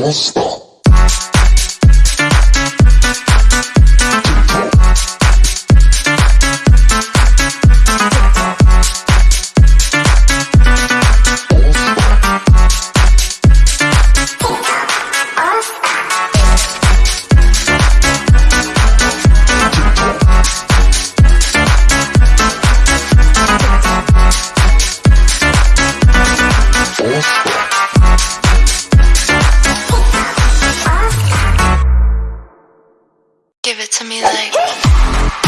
どうした。Give it to me like.